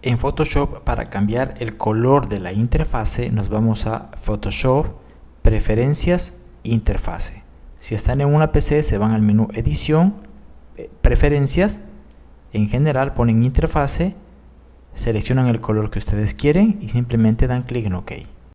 En Photoshop para cambiar el color de la interfase nos vamos a Photoshop, Preferencias, Interfase. Si están en una PC se van al menú Edición, eh, Preferencias, en general ponen Interfase, seleccionan el color que ustedes quieren y simplemente dan clic en OK.